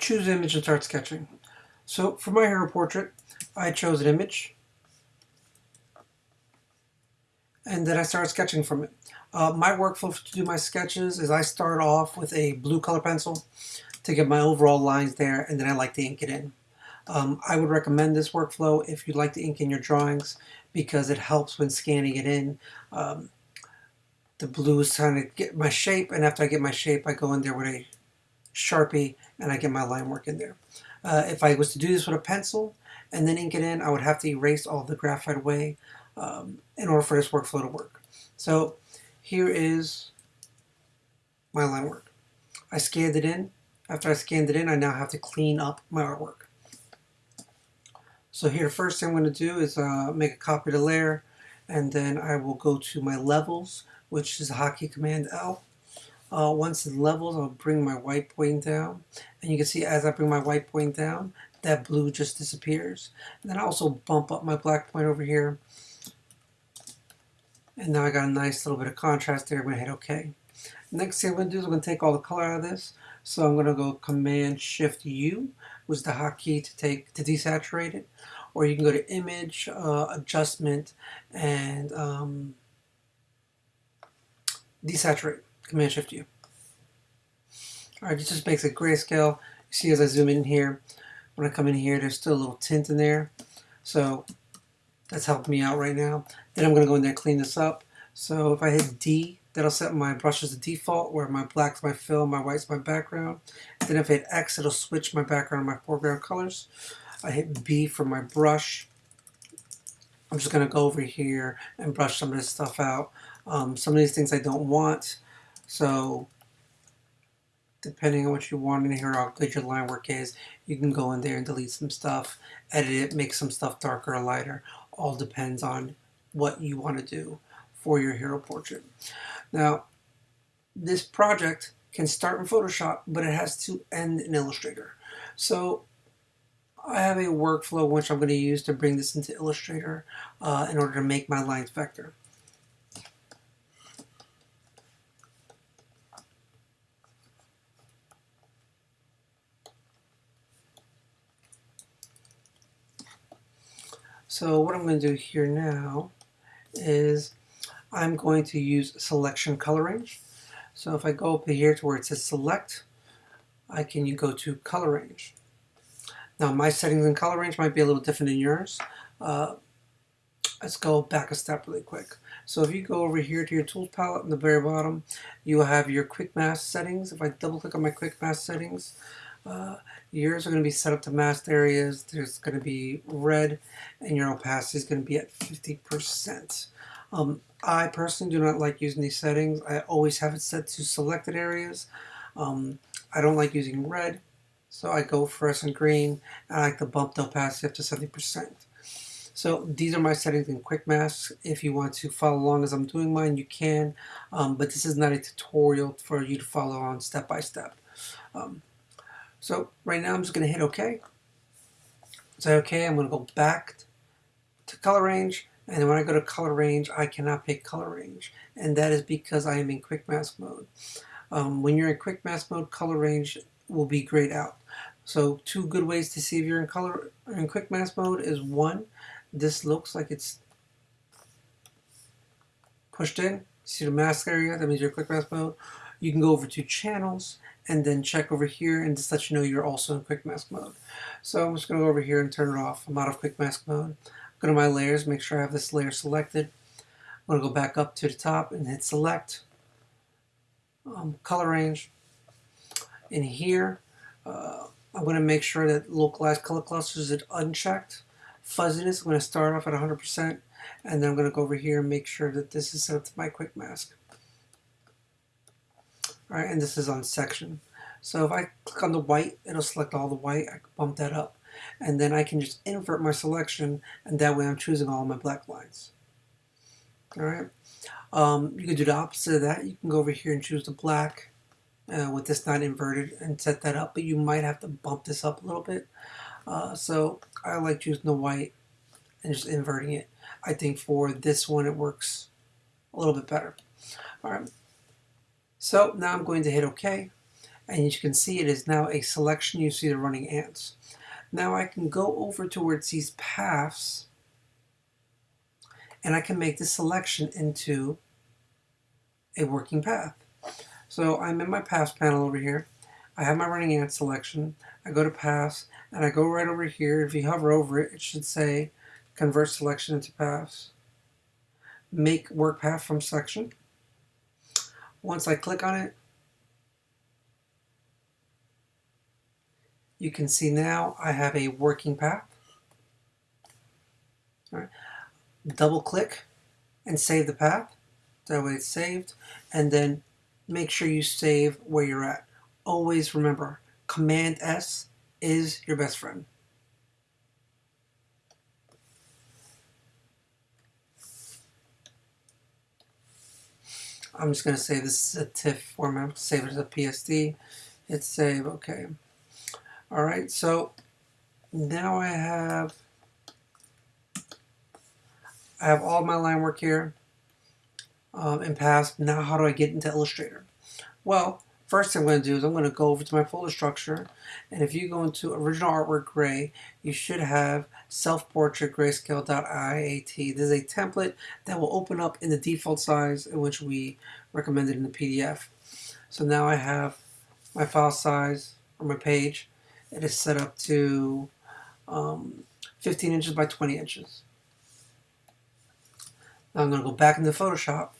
choose image and start sketching. So for my hero portrait, I chose an image and then I started sketching from it. Uh, my workflow to do my sketches is I start off with a blue color pencil to get my overall lines there and then I like to ink it in. Um, I would recommend this workflow if you'd like to ink in your drawings because it helps when scanning it in. Um, the blue is trying to get my shape and after I get my shape I go in there with a Sharpie and I get my line work in there. Uh, if I was to do this with a pencil and then ink it in, I would have to erase all the graphite away um, in order for this workflow to work. So here is my line work. I scanned it in. After I scanned it in, I now have to clean up my artwork. So here, first thing I'm going to do is uh, make a copy of the layer, and then I will go to my levels, which is hotkey command L. Uh, once it levels, I'll bring my white point down. And you can see as I bring my white point down, that blue just disappears. And then I also bump up my black point over here. And now I got a nice little bit of contrast there. I'm going to hit OK. Next thing I'm going to do is I'm going to take all the color out of this. So I'm going to go Command Shift U, is the hotkey to take to desaturate it. Or you can go to Image, uh, Adjustment, and um, Desaturate. Command Shift U. Alright, it just makes a grayscale. You see as I zoom in here, when I come in here, there's still a little tint in there. So that's helping me out right now. Then I'm going to go in there and clean this up. So if I hit D, that'll set my brushes to default, where my black's my fill, my white's my background. Then if I hit X, it'll switch my background and my foreground colors. I hit B for my brush. I'm just going to go over here and brush some of this stuff out. Um, some of these things I don't want. So depending on what you want in here, how good your line work is, you can go in there and delete some stuff, edit it, make some stuff darker or lighter. All depends on what you want to do for your hero portrait. Now, this project can start in Photoshop, but it has to end in Illustrator. So I have a workflow which I'm going to use to bring this into Illustrator uh, in order to make my lines vector. So what I'm going to do here now is I'm going to use selection coloring. So if I go up here to where it says select, I can go to color range. Now my settings in color range might be a little different than yours. Uh, let's go back a step really quick. So if you go over here to your tools palette in the very bottom, you will have your quick mask settings. If I double click on my quick mask settings, uh, yours are going to be set up to masked areas. There's going to be red, and your opacity is going to be at 50%. Um, I personally do not like using these settings. I always have it set to selected areas. Um, I don't like using red, so I go fluorescent green. I like to bump the opacity up to 70%. So these are my settings in Quick Masks. If you want to follow along as I'm doing mine, you can. Um, but this is not a tutorial for you to follow on step by step. Um, so right now I'm just going to hit OK. Say OK, I'm going to go back to color range. And when I go to color range, I cannot pick color range. And that is because I am in quick mask mode. Um, when you're in quick mask mode, color range will be grayed out. So two good ways to see if you're in color in quick mask mode is one, this looks like it's pushed in. See the mask area? That means you're in quick mask mode. You can go over to channels and then check over here and just let you know you're also in quick mask mode. So I'm just going to go over here and turn it off. I'm out of quick mask mode. Go to my layers, make sure I have this layer selected. I'm going to go back up to the top and hit select. Um, color range. In here, uh, I'm going to make sure that localized color clusters is unchecked. Fuzziness, I'm going to start off at 100% and then I'm going to go over here and make sure that this is set up to my quick mask. Alright, and this is on section. So if I click on the white, it'll select all the white. I can bump that up. And then I can just invert my selection, and that way I'm choosing all my black lines. Alright. Um, you can do the opposite of that. You can go over here and choose the black uh, with this not inverted and set that up, but you might have to bump this up a little bit. Uh, so I like choosing the white and just inverting it. I think for this one it works a little bit better. All right. So now I'm going to hit OK. and you can see it is now a selection. You see the running ants. Now I can go over to where it says paths and I can make this selection into a working path. So I'm in my paths panel over here. I have my running ant selection. I go to paths and I go right over here. If you hover over it, it should say convert selection into paths. Make work path from section. Once I click on it, you can see now I have a working path. All right. Double click and save the path. That way it's saved. And then make sure you save where you're at. Always remember, Command S is your best friend. I'm just going to say this is a TIFF format. Save it as a PSD. Hit save. Okay. All right. So now I have I have all my line work here um, in paths. Now how do I get into Illustrator? Well, first thing I'm going to do is I'm going to go over to my folder structure and if you go into original artwork gray you should have self-portrait grayscale.iat. This is a template that will open up in the default size in which we recommended in the PDF. So now I have my file size or my page. It is set up to um, 15 inches by 20 inches. Now I'm going to go back into Photoshop,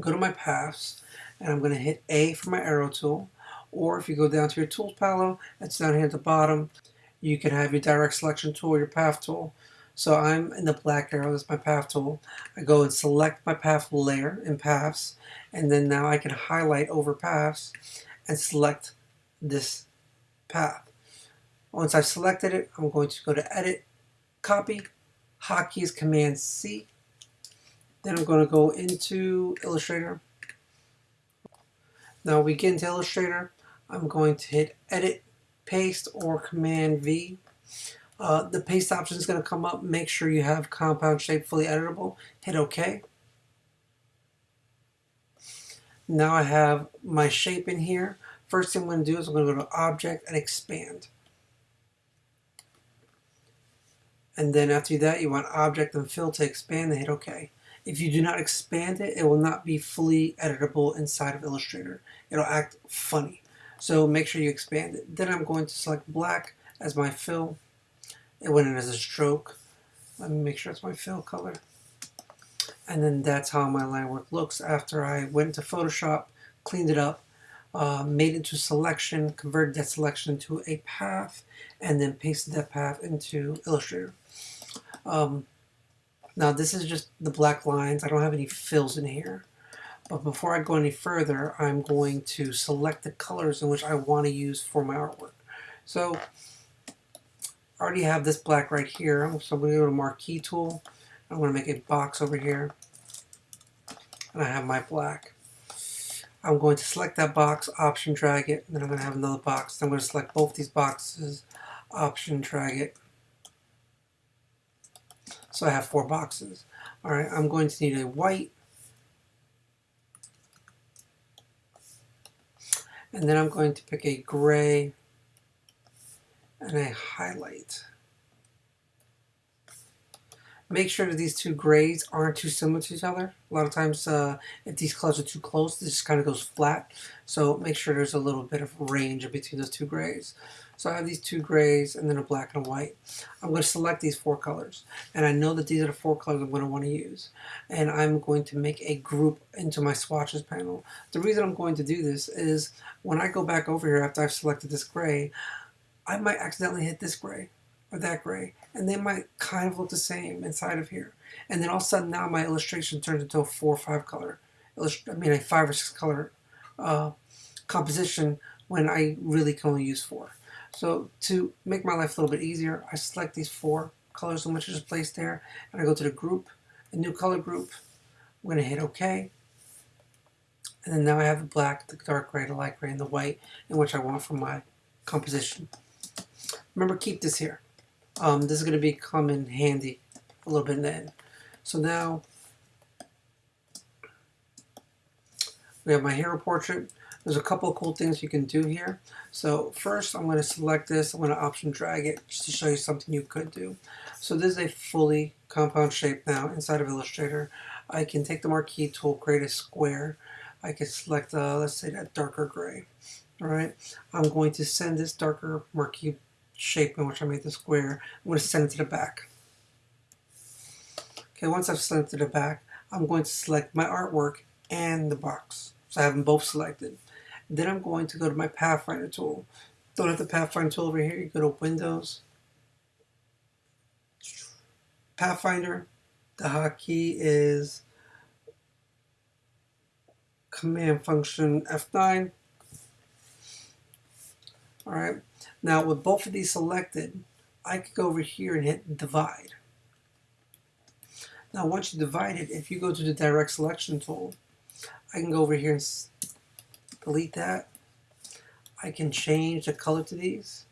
go to my paths, and I'm going to hit A for my arrow tool. Or if you go down to your tools panel, it's down here at the bottom. You can have your direct selection tool, your path tool. So I'm in the black arrow, that's my path tool. I go and select my path layer in paths, and then now I can highlight over paths and select this path. Once I've selected it, I'm going to go to edit, copy, hotkey is command C, then I'm going to go into Illustrator. Now we get into Illustrator. I'm going to hit Edit, Paste, or Command V. Uh, the paste option is going to come up. Make sure you have compound shape fully editable. Hit OK. Now I have my shape in here. First thing I'm going to do is I'm going to go to Object and Expand. And then after that, you want Object and Fill to expand and hit OK. If you do not expand it, it will not be fully editable inside of Illustrator. It'll act funny. So make sure you expand it. Then I'm going to select black as my fill. It went in as a stroke. Let me make sure it's my fill color. And then that's how my line work looks after I went into Photoshop, cleaned it up, uh, made it to selection, converted that selection to a path, and then pasted that path into Illustrator. Um, now this is just the black lines. I don't have any fills in here. But before I go any further, I'm going to select the colors in which I want to use for my artwork. So I already have this black right here. So I'm going to go to Marquee tool. I'm going to make a box over here. And I have my black. I'm going to select that box, option drag it, and then I'm going to have another box. I'm going to select both these boxes, option drag it, so I have four boxes. All right, I'm going to need a white. And then I'm going to pick a gray and a highlight. Make sure that these two grays aren't too similar to each other. A lot of times uh, if these colors are too close, this just kind of goes flat. So make sure there's a little bit of range between those two grays. So I have these two grays and then a black and a white. I'm going to select these four colors. And I know that these are the four colors I'm going to want to use. And I'm going to make a group into my swatches panel. The reason I'm going to do this is when I go back over here after I've selected this gray, I might accidentally hit this gray or that gray. And they might kind of look the same inside of here. And then all of a sudden now my illustration turns into a four or five color, I mean a five or six color uh, composition when I really can only use four. So to make my life a little bit easier, I select these four colors which is just placed there, and I go to the group, a new color group. I'm going to hit OK. And then now I have the black, the dark gray, the light gray, and the white, in which I want for my composition. Remember, keep this here. Um, this is going to be come in handy a little bit then. So now we have my hero portrait. There's a couple of cool things you can do here. So first I'm going to select this, I'm going to option drag it just to show you something you could do. So this is a fully compound shape now inside of Illustrator. I can take the marquee tool, create a square. I can select, uh, let's say that darker gray. All right, I'm going to send this darker marquee shape in which I made the square, I'm going to send it to the back. Okay, once I've sent it to the back, I'm going to select my artwork and the box. So I have them both selected. Then I'm going to go to my Pathfinder tool. Don't have the Pathfinder tool over here, you go to Windows, Pathfinder, the hotkey is command function F9. All right, now with both of these selected, I could go over here and hit divide. Now once you divide it, if you go to the direct selection tool, I can go over here and delete that. I can change the color to these.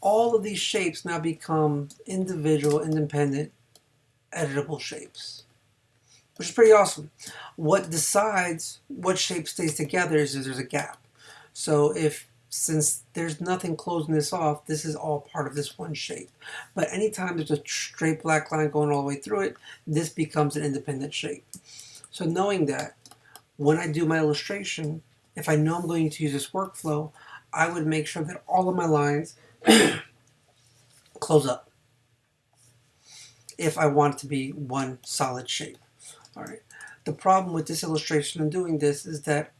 All of these shapes now become individual, independent, editable shapes, which is pretty awesome. What decides what shape stays together is if there's a gap. So if since there's nothing closing this off, this is all part of this one shape. But anytime there's a straight black line going all the way through it, this becomes an independent shape. So knowing that, when I do my illustration, if I know I'm going to use this workflow, I would make sure that all of my lines close up if I want it to be one solid shape. All right. The problem with this illustration and doing this is that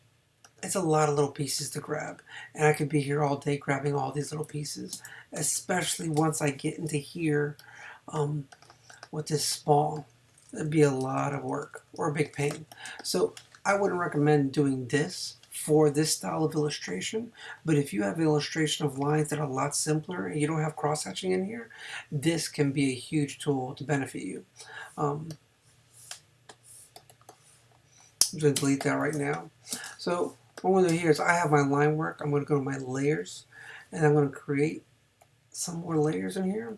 it's a lot of little pieces to grab. And I could be here all day grabbing all these little pieces, especially once I get into here um, with this small. It'd be a lot of work or a big pain. So I wouldn't recommend doing this for this style of illustration. But if you have an illustration of lines that are a lot simpler and you don't have cross-hatching in here, this can be a huge tool to benefit you. Um, I'm going to delete that right now. So what I'm going to do here is I have my line work. I'm going to go to my layers and I'm going to create some more layers in here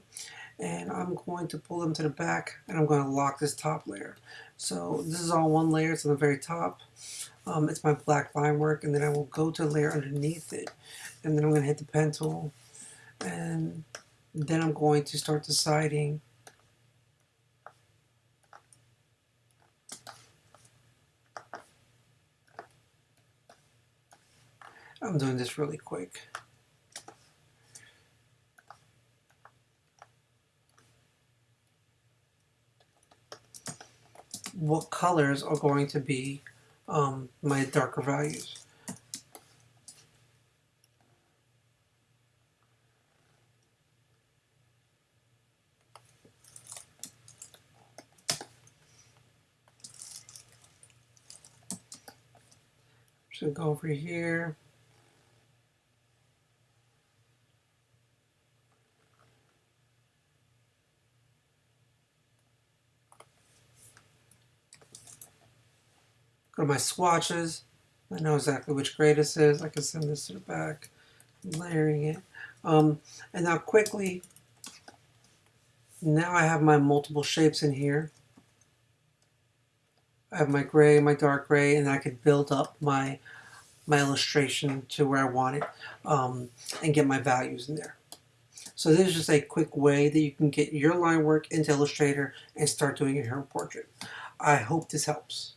and I'm going to pull them to the back and I'm going to lock this top layer. So this is all one layer, it's on the very top. Um, it's my black line work and then I will go to layer underneath it and then I'm going to hit the pen tool and then I'm going to start deciding I'm doing this really quick. What colors are going to be um, my darker values. So go over here. My swatches. I know exactly which grade this is. I can send this to the back, layering it. Um, and now quickly, now I have my multiple shapes in here. I have my gray, my dark gray, and I could build up my my illustration to where I want it um, and get my values in there. So this is just a quick way that you can get your line work into Illustrator and start doing your hero portrait. I hope this helps.